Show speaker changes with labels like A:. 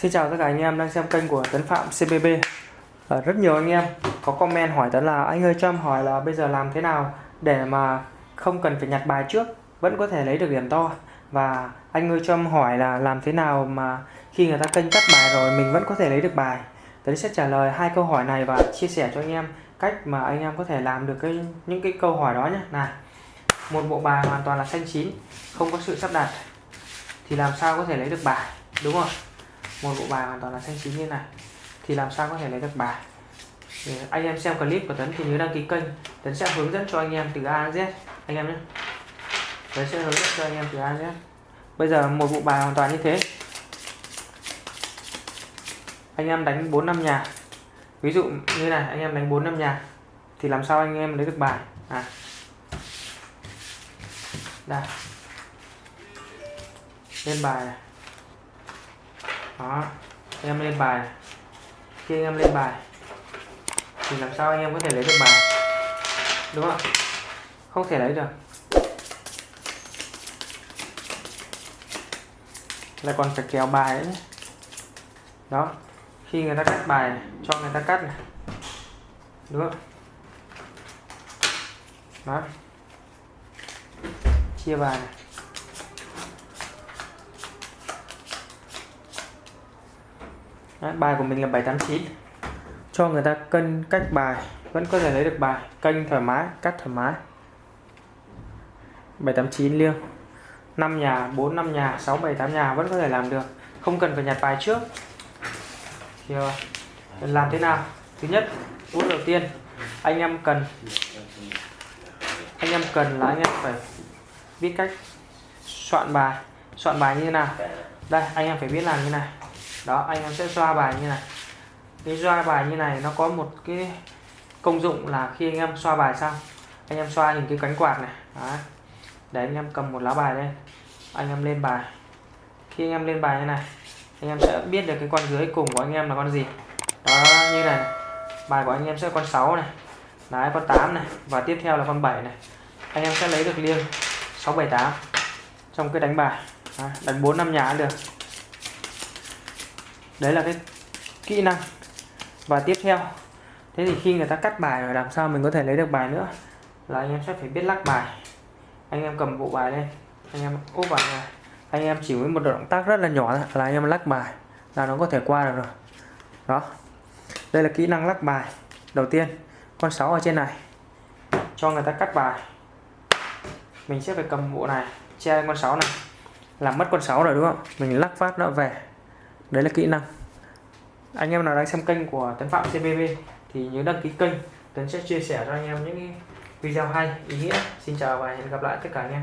A: Xin chào tất cả anh em đang xem kênh của Tấn Phạm CBB à, ờ, Rất nhiều anh em có comment hỏi Tấn là Anh ơi cho em hỏi là bây giờ làm thế nào Để mà không cần phải nhặt bài trước Vẫn có thể lấy được điểm to? Và anh ơi cho em hỏi là làm thế nào mà Khi người ta kênh cắt bài rồi Mình vẫn có thể lấy được bài? Tấn sẽ trả lời hai câu hỏi này Và chia sẻ cho anh em cách mà anh em có thể làm được cái những cái câu hỏi đó nhé này một bộ bài hoàn toàn là xanh chín không có sự sắp đặt thì làm sao có thể lấy được bài? Đúng không? Một bộ bài hoàn toàn là xanh chín như này. Thì làm sao có thể lấy được bài? Để anh em xem clip của Tấn thì nhớ đăng ký kênh. Tấn sẽ hướng dẫn cho anh em từ A đến Z. Anh em nhé. Tấn sẽ hướng dẫn cho anh em từ A đến Z. Bây giờ một bộ bài hoàn toàn như thế. Anh em đánh 4 năm nhà ví dụ như này, anh em đánh 4 năm nhà thì làm sao anh em lấy được bài? À. Đây. Lên bài này đó em lên bài. Khi anh em lên bài, thì làm sao anh em có thể lấy được bài? Đúng không không thể lấy được. Lại còn phải kéo bài ấy đó, khi người ta cắt bài cho người ta cắt này. Đúng không đó. Chia bài này. Đấy, bài của mình là 789 cho người ta cân cách bài vẫn có thể lấy được bài kênh thoải mái cắt thoải mái. 789 liêng. 5 nhà 4 5 nhà 6 7 8 nhà vẫn có thể làm được. Không cần phải nhặt bài trước. Thì ờ, làm thế nào? Thứ nhất bước đầu tiên anh em cần anh em cần là anh em phải biết cách soạn bài. Soạn bài như thế nào? Đây anh em phải biết làm như này đó anh em sẽ xoa bài như này. Cái xoa bài như này nó có một cái công dụng là khi anh em xoa bài xong anh em xoa hình cái cánh quạt này. Đó. để anh em cầm một lá bài lên anh em lên bài. Khi anh em lên bài như này anh em sẽ biết được cái con dưới cùng của anh em là con gì. Đó như này, này. bài của anh em sẽ con 6 này đấy con 8 này và tiếp theo là con 7 này. Anh em sẽ lấy được liêng 678 trong cái đánh bài. Đánh 4 năm nhà được đấy là cái kỹ năng. Và tiếp theo, thế thì khi người ta cắt bài rồi làm sao mình có thể lấy được bài nữa? Là anh em sẽ phải biết lắc bài. Anh em cầm bộ bài lên, anh em úp vào này anh em chỉ với một động tác rất là nhỏ là anh em lắc bài là nó có thể qua được rồi. Đó. Đây là kỹ năng lắc bài. Đầu tiên, con 6 ở trên này. Cho người ta cắt bài. Mình sẽ phải cầm bộ này, che con 6 này. Làm mất con 6 rồi, đúng không? Mình lắc phát nó về đấy là kỹ năng. Anh em nào đang xem kênh của Tấn Phạm CBB thì nhớ đăng ký kênh. Tấn sẽ chia sẻ cho anh em những video hay, ý nghĩa. Xin chào và hẹn gặp lại tất cả anh em.